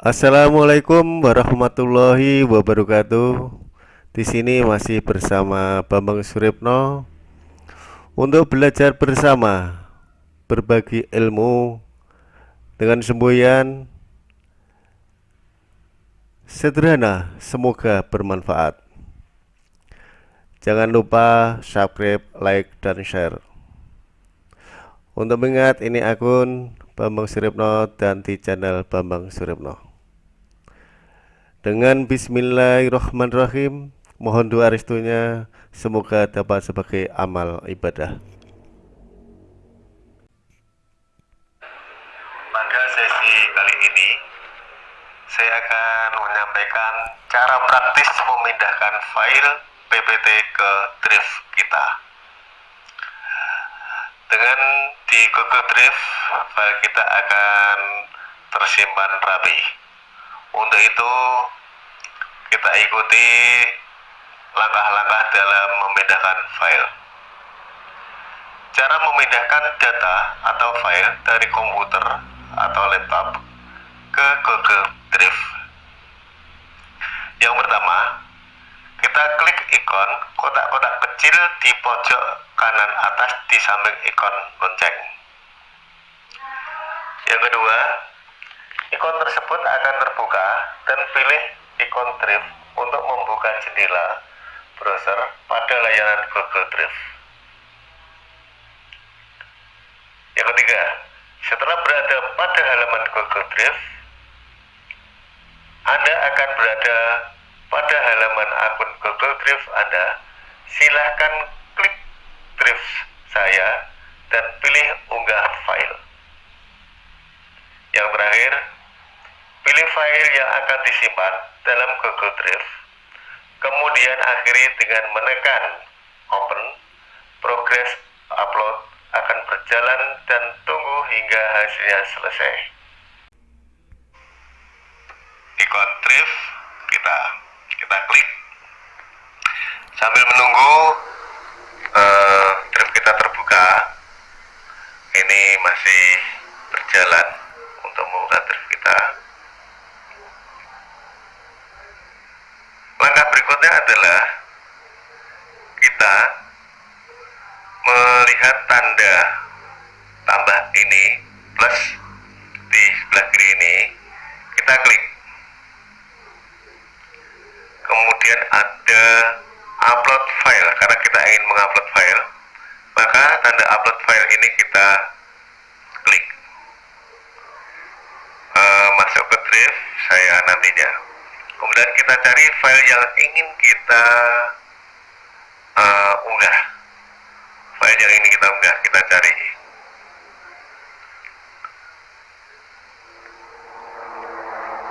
Assalamualaikum warahmatullahi wabarakatuh. Di sini masih bersama Bambang Suripno untuk belajar bersama berbagi ilmu dengan semboyan sederhana, semoga bermanfaat. Jangan lupa subscribe, like, dan share. Untuk mengingat ini akun Bambang Suripno dan di channel Bambang Suripno. Dengan bismillahirrahmanirrahim, mohon doa restunya semoga dapat sebagai amal ibadah. Pada sesi kali ini, saya akan menyampaikan cara praktis memindahkan file PPT ke Drive kita. Dengan di Google Drive, file kita akan tersimpan rapi. Untuk itu kita ikuti langkah-langkah dalam memindahkan file. Cara memindahkan data atau file dari komputer atau laptop ke Google Drive. Yang pertama, kita klik ikon kotak-kotak kecil di pojok kanan atas di samping ikon lonceng. Yang kedua, Ikon tersebut akan terbuka dan pilih ikon Drive untuk membuka jendela browser pada layanan Google Drive. Yang ketiga, setelah berada pada halaman Google Drive, Anda akan berada pada halaman akun Google Drive Anda. Silahkan klik Drive saya dan pilih unggah file. Yang terakhir, Pilih file yang akan disimpan dalam Google Drive, kemudian akhiri dengan menekan Open, progres upload akan berjalan dan tunggu hingga hasilnya selesai. Ikon Drive kita kita klik sambil menunggu uh, Drive kita terbuka. Ini masih berjalan untuk membuka Drive kita. Langkah berikutnya adalah kita melihat tanda tambah ini plus di sebelah kiri ini kita klik. Kemudian ada upload file karena kita ingin mengupload file maka tanda upload file ini kita klik. Uh, masuk ke drive saya nantinya. Kemudian kita cari file yang ingin kita uh, unggah file yang ingin kita unggah kita cari.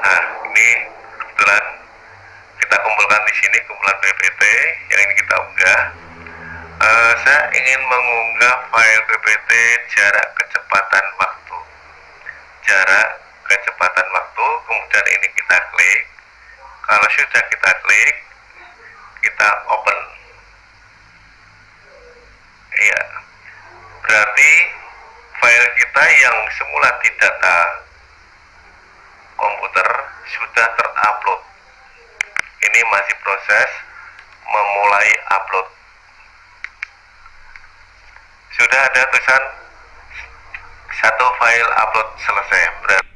Nah ini kebetulan kita kumpulkan di sini kumpulan PPT yang ingin kita unggah. Uh, saya ingin mengunggah file PPT jarak kecepatan waktu. Jarak kecepatan waktu kemudian ini kita klik. Kalau sudah kita klik kita open iya. Berarti file kita yang semula di data komputer sudah terupload. Ini masih proses memulai upload. Sudah ada tulisan satu file upload selesai. Berarti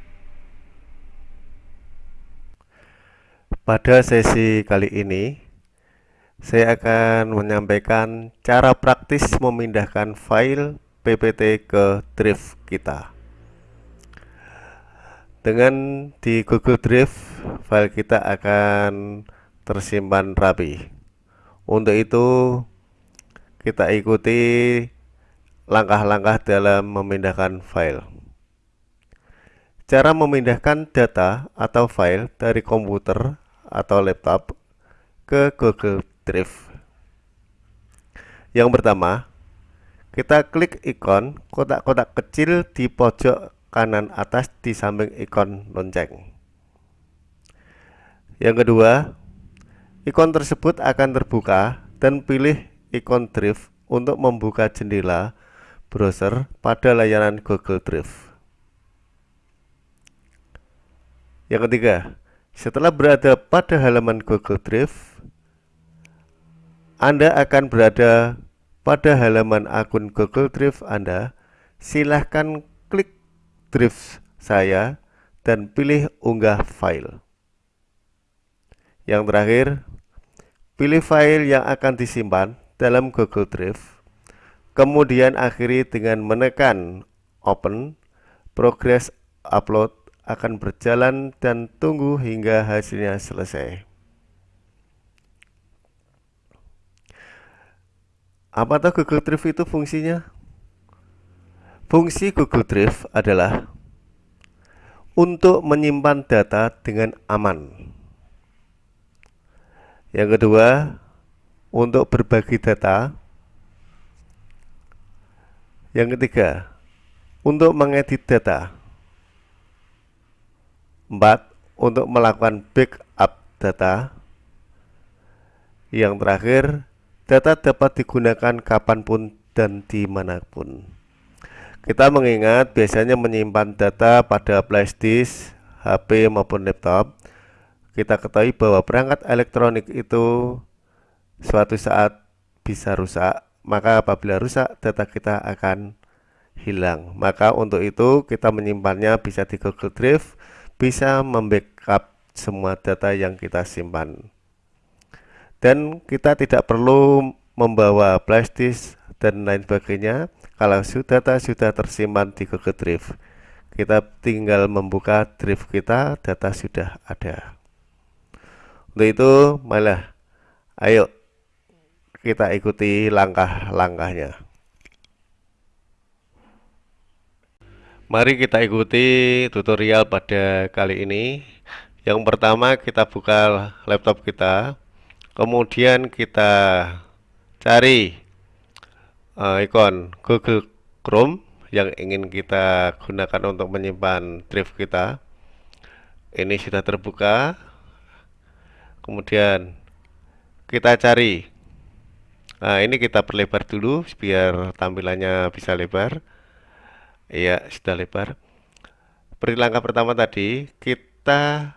Pada sesi kali ini, saya akan menyampaikan cara praktis memindahkan file PPT ke Drive kita. Dengan di Google Drive, file kita akan tersimpan rapi. Untuk itu, kita ikuti langkah-langkah dalam memindahkan file. Cara memindahkan data atau file dari komputer atau laptop ke Google Drive. Yang pertama, kita klik ikon kotak-kotak kecil di pojok kanan atas di samping ikon lonceng. Yang kedua, ikon tersebut akan terbuka dan pilih ikon Drive untuk membuka jendela browser pada layanan Google Drive. Yang ketiga, setelah berada pada halaman Google Drive, Anda akan berada pada halaman akun Google Drive Anda. Silahkan klik Drive saya dan pilih unggah file. Yang terakhir, pilih file yang akan disimpan dalam Google Drive. Kemudian akhiri dengan menekan Open. Progress upload akan berjalan dan tunggu hingga hasilnya selesai. Apa tahu Google Drive itu fungsinya? Fungsi Google Drive adalah untuk menyimpan data dengan aman. Yang kedua, untuk berbagi data. Yang ketiga, untuk mengedit data. Empat, untuk melakukan backup data. Yang terakhir, data dapat digunakan kapan pun dan di mana pun. Kita mengingat biasanya menyimpan data pada flash disk, HP maupun laptop. Kita ketahui bahwa perangkat elektronik itu suatu saat bisa rusak maka apabila rusak data kita akan hilang. Maka untuk itu kita menyimpannya bisa di Google Drive bisa membackup semua data yang kita simpan dan kita tidak perlu membawa flash disk dan lain sebagainya kalau data sudah tersimpan di Google Drive kita tinggal membuka drive kita data sudah ada untuk itu, malah ayo kita ikuti langkah-langkahnya. Mari kita ikuti tutorial pada kali ini. Yang pertama kita buka laptop kita, kemudian kita cari uh, ikon Google Chrome yang ingin kita gunakan untuk menyimpan drive kita. Ini sudah terbuka. Kemudian kita cari. Nah ini kita perlebar dulu biar tampilannya bisa lebar. Iya sudah lebar. Seperti langkah pertama tadi kita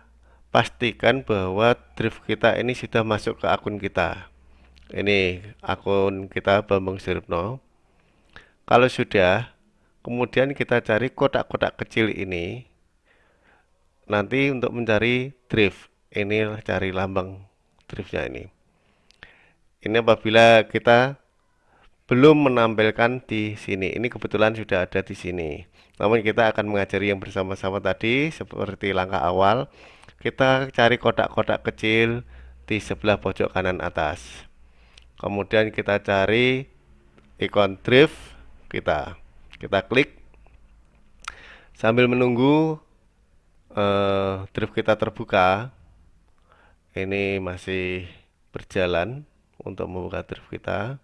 pastikan bahwa drive kita ini sudah masuk ke akun kita. Ini akun kita Bambang Siripno kalau sudah kemudian kita cari kotak-kotak kecil ini. Nanti untuk mencari drive ini cari lambang driftnya ini. Ini apabila kita belum menampilkan di sini. Ini kebetulan sudah ada di sini. Namun kita akan mengajari yang bersama-sama tadi seperti langkah awal kita cari kotak-kotak kecil di sebelah pojok kanan atas. Kemudian kita cari ikon drift kita. Kita klik. Sambil menunggu uh, drift kita terbuka ini masih berjalan untuk membuka drive kita.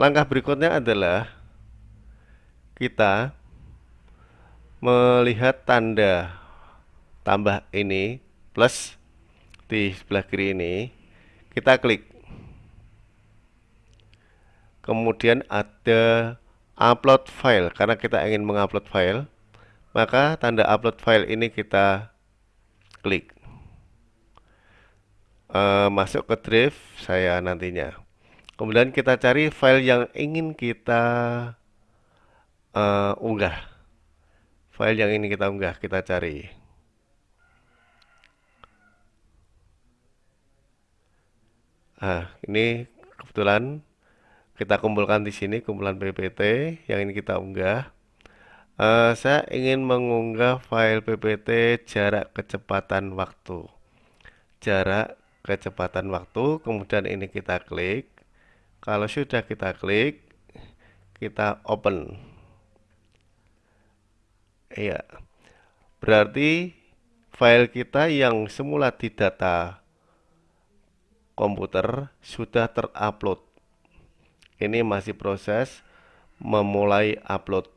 Langkah berikutnya adalah kita melihat tanda tambah ini plus di sebelah kiri ini kita klik. Kemudian ada upload file. Karena kita ingin mengupload file maka tanda upload file ini kita klik. E, masuk ke drive saya nantinya. Kemudian kita cari file yang ingin kita uh, unggah file yang ingin kita unggah kita cari nah ini kebetulan kita kumpulkan di sini kumpulan ppt yang ini kita unggah Uh, saya ingin mengunggah file ppt jarak kecepatan waktu. Jarak kecepatan waktu, kemudian ini kita klik. Kalau sudah kita klik, kita open. Iya. Berarti file kita yang semula di data komputer sudah terupload. Ini masih proses memulai upload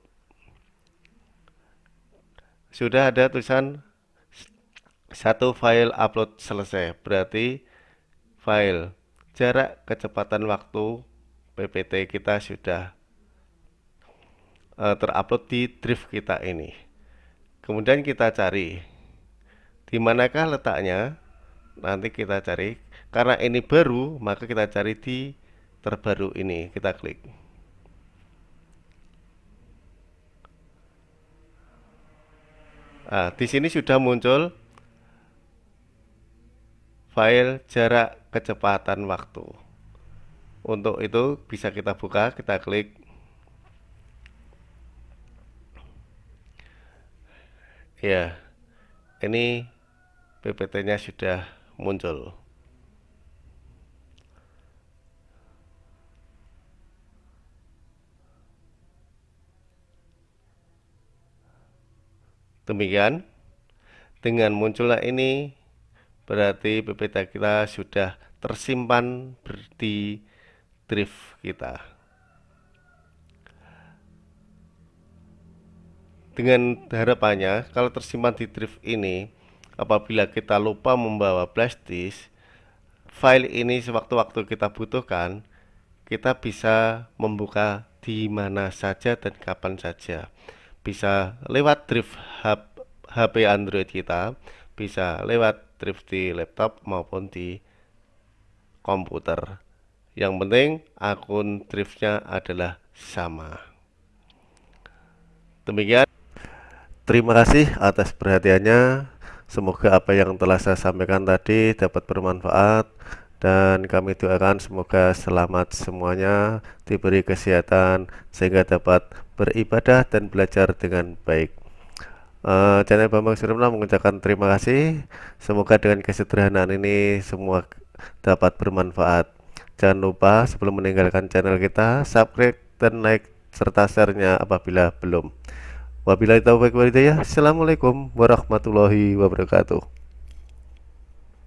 sudah ada tulisan satu file upload selesai berarti file jarak kecepatan waktu PPT kita sudah uh, terupload di drive kita ini kemudian kita cari di manakah letaknya nanti kita cari karena ini baru maka kita cari di terbaru ini kita klik Nah, di sini sudah muncul file jarak kecepatan waktu. Untuk itu bisa kita buka, kita klik. Ya, ini PPT-nya sudah muncul. Demikian, dengan munculnya ini berarti PPT kita sudah tersimpan di drive kita. Dengan harapannya, kalau tersimpan di drive ini, apabila kita lupa membawa flash disk, file ini sewaktu-waktu kita butuhkan, kita bisa membuka di mana saja dan kapan saja. Bisa lewat drive HP Android kita bisa lewat drive di laptop maupun di komputer. Yang penting akun drive-nya adalah sama. Demikian terima kasih atas perhatiannya semoga apa yang telah saya sampaikan tadi dapat bermanfaat dan kami doakan semoga selamat semuanya diberi kesehatan sehingga dapat beribadah dan belajar dengan baik. Uh, channel Bambang Surya mengucapkan terima kasih. Semoga dengan kesederhanaan ini semua dapat bermanfaat. Jangan lupa sebelum meninggalkan channel kita, subscribe dan like serta share-nya apabila belum. Wabillahi taufiq walhidayah. Assalamualaikum warahmatullahi wabarakatuh.